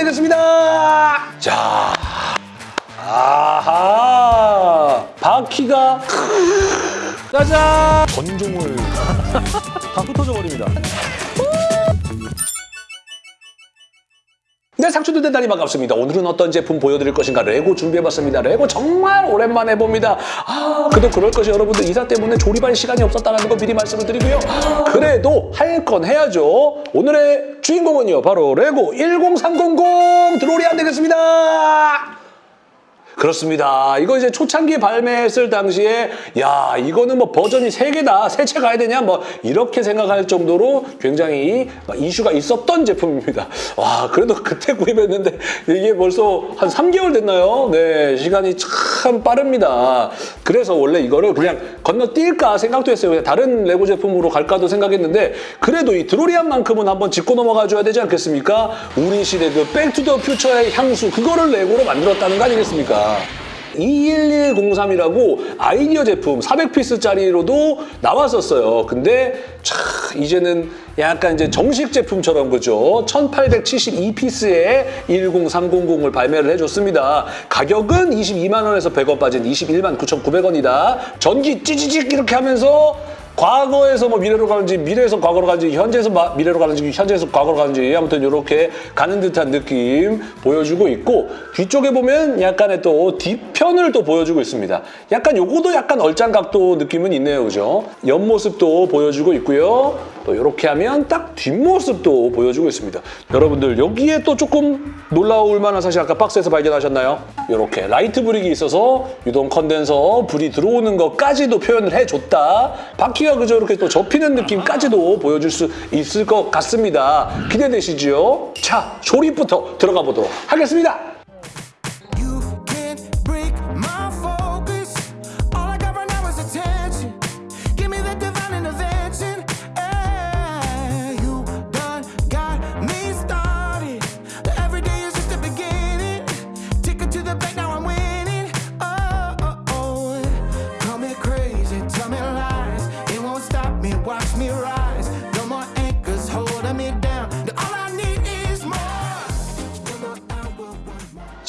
되겠습니다. 자, 아하, 바퀴가 짜잔! 건종을 다 흩어져 버립니다. 네, 상추들 대단히 반갑습니다. 오늘은 어떤 제품 보여드릴 것인가 레고 준비해봤습니다. 레고 정말 오랜만에 봅니다. 아, 그도 그럴 것이 여러분들 이사 때문에 조립할 시간이 없었다는 거 미리 말씀을 드리고요. 그래도 할 건 해야죠. 오늘의 주인공은요, 바로 레고 10300 드로리안 되겠습니다. 그렇습니다. 이거 이제 초창기에 발매했을 당시에 야 이거는 뭐 버전이 세개다 세 채 가야 되냐 뭐 이렇게 생각할 정도로 굉장히 막 이슈가 있었던 제품입니다. 와 그래도 그때 구입했는데 이게 벌써 한 3개월 됐나요? 네 시간이 참 빠릅니다. 그래서 원래 이거를 그냥 건너뛸까 생각도 했어요. 그냥 다른 레고 제품으로 갈까도 생각했는데 그래도 이 드로리안만큼은 한번 짚고 넘어가 줘야 되지 않겠습니까? 우리 시대 그 백투더 퓨처의 향수 그거를 레고로 만들었다는 거 아니겠습니까? 21103이라고 아이디어 제품 400 piece짜리로도 나왔었어요. 근데 차, 이제는 약간 이제 정식 제품처럼 그죠? 1872 piece의 10300을 발매를 해줬습니다. 가격은 22만 원에서 100원 빠진 21만 9,900원이다. 전기 찌지직 이렇게 하면서 과거에서 뭐 미래로 가는지 미래에서 과거로 가는지 현재에서 마- 미래로 가는지 현재에서 과거로 가는지 아무튼 이렇게 가는 듯한 느낌 보여주고 있고 뒤쪽에 보면 약간의 또 뒤편을 또 보여주고 있습니다. 약간 요거도 약간 얼짱 각도 느낌은 있네요. 그죠? 옆모습도 보여주고 있고요. 또 이렇게 하면 딱 뒷모습도 보여주고 있습니다. 여러분들 여기에 또 조금 놀라울 만한 사실 아까 박스에서 발견하셨나요? 이렇게 light brick이 있어서 유동 콘덴서 불이 들어오는 것까지도 표현을 해줬다. 바퀴가 그저 이렇게 또 접히는 느낌까지도 보여줄 수 있을 것 같습니다. 기대되시죠? 자, 조립부터 들어가 보도록 하겠습니다.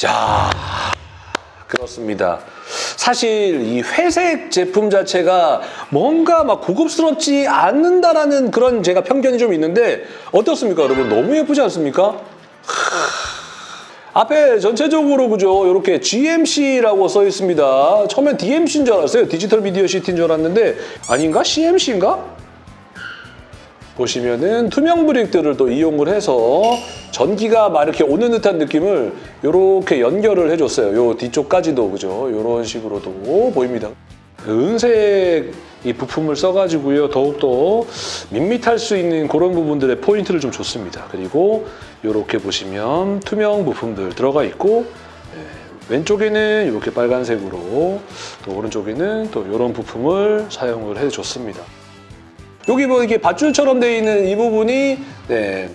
자, 그렇습니다. 사실 이 회색 제품 자체가 뭔가 막 고급스럽지 않는다라는 그런 제가 편견이 좀 있는데 어떻습니까, 여러분? 너무 예쁘지 않습니까? 앞에 전체적으로 그죠 이렇게 GMC라고 써 있습니다. 처음엔 DMC인 줄 알았어요. 디지털 미디어 시티인 줄 알았는데 아닌가? CMC인가? 보시면은 투명 브릭들을 또 이용을 해서 전기가 막 이렇게 오는 듯한 느낌을 이렇게 연결을 해줬어요. 요 뒤쪽까지도 그죠? 이런 식으로도 보입니다. 은색 이 부품을 써가지고요 더욱더 밋밋할 수 있는 그런 부분들의 포인트를 좀 줬습니다. 그리고 이렇게 보시면 투명 부품들 들어가 있고 네, 왼쪽에는 이렇게 빨간색으로 또 오른쪽에는 또 이런 부품을 사용을 해줬습니다. 여기 뭐 이게 밧줄처럼 돼 있는 이 부분이 네.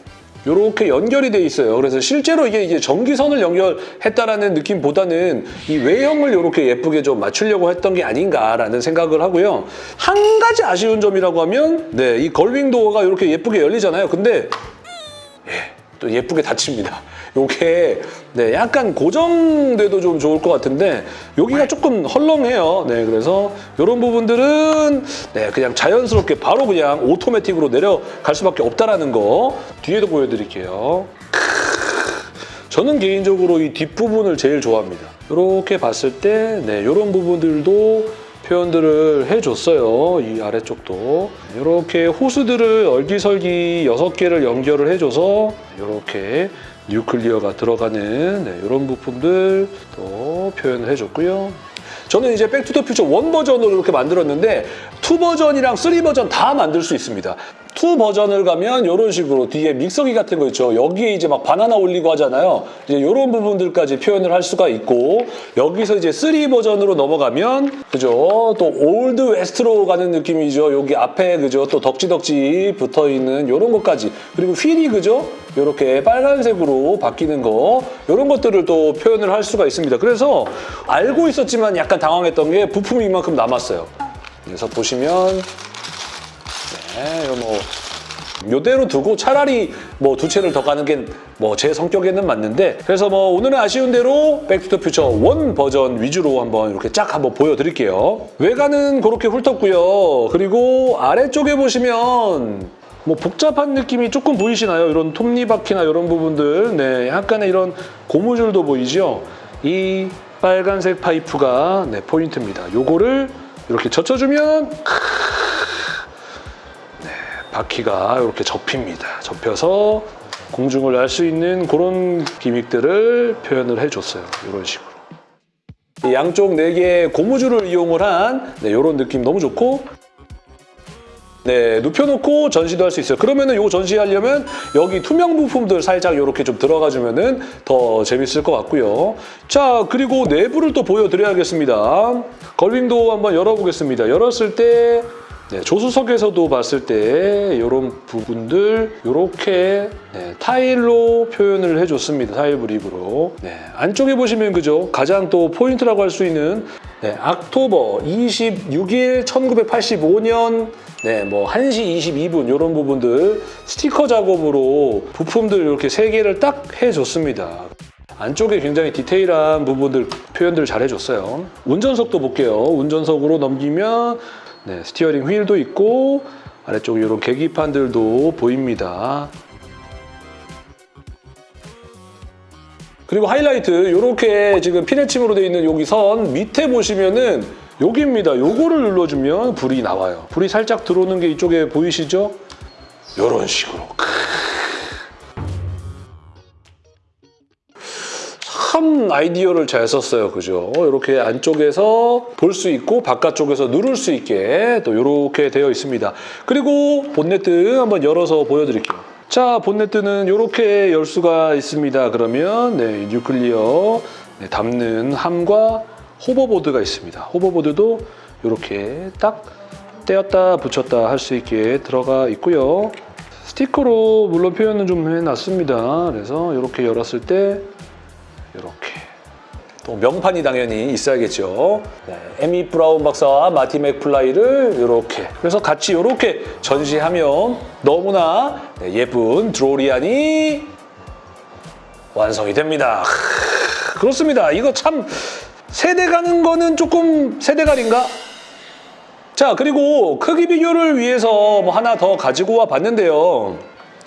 이렇게 연결이 돼 있어요. 그래서 실제로 이게 이제 전기선을 연결했다라는 느낌보다는 이 외형을 이렇게 예쁘게 좀 맞추려고 했던 게 아닌가라는 생각을 하고요. 한 가지 아쉬운 점이라고 하면 네, 이 걸빙 도어가 이렇게 예쁘게 열리잖아요. 근데 예, 또 예쁘게 닫힙니다. 요게 네, 약간 고정돼도 좀 좋을 것 같은데 여기가 조금 헐렁해요. 네, 그래서 이런 부분들은 네, 그냥 자연스럽게 바로 그냥 오토매틱으로 내려갈 수밖에 없다라는 거 뒤에도 보여드릴게요. 저는 개인적으로 이 뒷부분을 제일 좋아합니다. 이렇게 봤을 때 네, 이런 부분들도 표현들을 해줬어요. 이 아래쪽도. 이렇게 호스들을 얼기설기 6개를 연결을 해줘서 이렇게 뉴클리어가 들어가는 네, 이런 부품들 또 표현을 해줬고요. 저는 이제 백투더퓨처 one 버전으로 이렇게 만들었는데 two 버전이랑 three 버전 다 만들 수 있습니다. two 버전을 가면 이런 식으로 뒤에 믹서기 같은 거 있죠. 여기에 이제 막 바나나 올리고 하잖아요. 이제 이런 부분들까지 표현을 할 수가 있고 여기서 이제 three 버전으로 넘어가면 그죠? 또 Old West로 가는 느낌이죠. 여기 앞에 그죠? 또 덕지덕지 붙어 있는 이런 것까지 그리고 휠이 그죠? 이렇게 빨간색으로 바뀌는 거 이런 것들을 또 표현을 할 수가 있습니다. 그래서 알고 있었지만 약간 당황했던 게 부품이 이만큼 남았어요. 그래서 보시면 네, 이거 뭐 요대로 두고 차라리 뭐 두 채를 더 가는 게 뭐 제 성격에는 맞는데 그래서 뭐 오늘은 아쉬운 대로 백투더퓨처 one 버전 위주로 한번 이렇게 쫙 한번 보여드릴게요. 외관은 그렇게 훑었고요. 그리고 아래쪽에 보시면 뭐 복잡한 느낌이 조금 보이시나요? 이런 톱니바퀴나 이런 부분들, 네, 약간의 이런 고무줄도 보이죠? 이 빨간색 파이프가 네, 포인트입니다. 요거를 이렇게 젖혀주면 네, 바퀴가 이렇게 접힙니다. 접혀서 공중을 날 수 있는 그런 기믹들을 표현을 해줬어요. 이런 식으로. 이 양쪽 4개의 고무줄을 이용을 한 네, 이런 느낌 너무 좋고 네, 눕혀놓고 전시도 할 수 있어요. 그러면은 이거 전시하려면 여기 투명 부품들 살짝 이렇게 좀 들어가주면 은 더 재밌을 것 같고요. 자, 그리고 내부를 또 보여드려야겠습니다. gull-wing도 한번 열어보겠습니다. 열었을 때 네, 조수석에서도 봤을 때 이런 부분들 이렇게 네, 타일로 표현을 해줬습니다. 타일 brick으로. 네, 안쪽에 보시면 그죠? 가장 또 포인트라고 할 수 있는 네, October 26일 1985년 네, 뭐 1시 22분 이런 부분들 스티커 작업으로 부품들 이렇게 세 개를 딱 해줬습니다. 안쪽에 굉장히 디테일한 부분들 표현들 잘 해줬어요. 운전석도 볼게요. 운전석으로 넘기면 네, steering wheel도 있고 아래쪽 이런 계기판들도 보입니다. 그리고 하이라이트 이렇게 지금 피네침으로 되어 있는 여기 선 밑에 보시면은 여기입니다. 요거를 눌러주면 불이 나와요. 불이 살짝 들어오는 게 이쪽에 보이시죠? 이런 식으로. 참 아이디어를 잘 썼어요. 그죠? 이렇게 안쪽에서 볼 수 있고 바깥쪽에서 누를 수 있게 또 이렇게 되어 있습니다. 그리고 본네트 한번 열어서 보여드릴게요. 자, 본네트는 이렇게 열 수가 있습니다. 그러면 네, nuclear 네, 담는 함과 호버보드가 있습니다. 호버보드도 이렇게 딱 떼었다 붙였다 할 수 있게 들어가 있고요. 스티커로 물론 표현은 좀 해놨습니다. 그래서 이렇게 열었을 때 이렇게 또 명판이 당연히 있어야겠죠. 네, 에밋 브라운 박사와 마티 맥플라이를 이렇게 그래서 같이 이렇게 전시하면 너무나 네, 예쁜 드로리안이 완성이 됩니다. 크, 그렇습니다. 이거 참 세대 가는 거는 조금 세대갈인가? 자 그리고 크기 비교를 위해서 뭐 하나 더 가지고 와 봤는데요.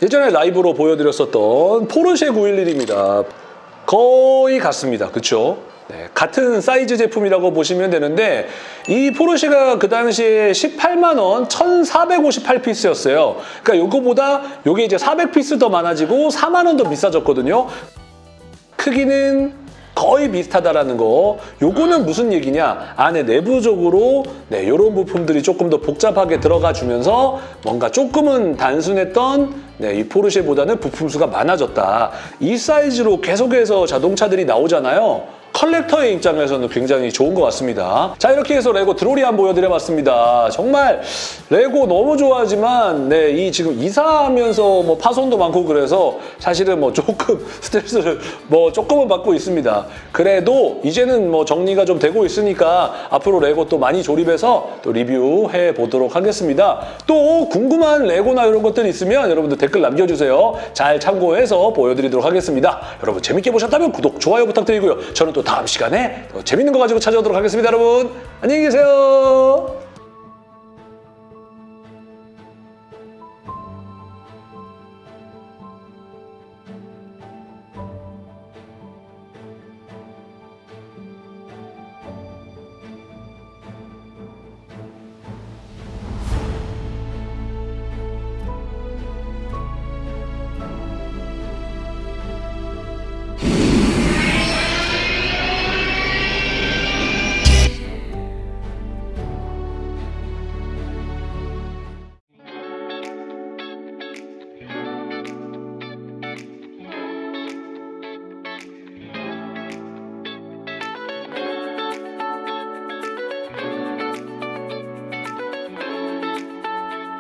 예전에 라이브로 보여드렸었던 포르쉐 911입니다. 거의 같습니다. 그렇죠? 네, 같은 사이즈 제품이라고 보시면 되는데 이 포르쉐가 그 당시에 18만 원 1,458 piece였어요. 그러니까 요거보다 요게 이제 400 piece 더 많아지고 4만 원 더 비싸졌거든요. 크기는 거의 비슷하다라는 거. 요거는 무슨 얘기냐? 안에 내부적으로 네, 이런 부품들이 조금 더 복잡하게 들어가 주면서 뭔가 조금은 단순했던 네, 이 포르쉐보다는 부품 수가 많아졌다. 이 사이즈로 계속해서 자동차들이 나오잖아요. 컬렉터의 입장에서는 굉장히 좋은 것 같습니다. 자 이렇게 해서 레고 드로리안 보여드려봤습니다. 정말 레고 너무 좋아하지만 네, 이 지금 이사하면서 뭐 파손도 많고 그래서 사실은 뭐 조금 스트레스를 뭐 조금은 받고 있습니다. 그래도 이제는 뭐 정리가 좀 되고 있으니까 앞으로 레고 또 많이 조립해서 또 리뷰해 보도록 하겠습니다. 또 궁금한 레고나 이런 것들 있으면 여러분들 댓글 남겨주세요. 잘 참고해서 보여드리도록 하겠습니다. 여러분 재밌게 보셨다면 구독, 좋아요 부탁드리고요. 저는 또 다음 시간에 더 재밌는 거 가지고 찾아오도록 하겠습니다. 여러분 안녕히 계세요.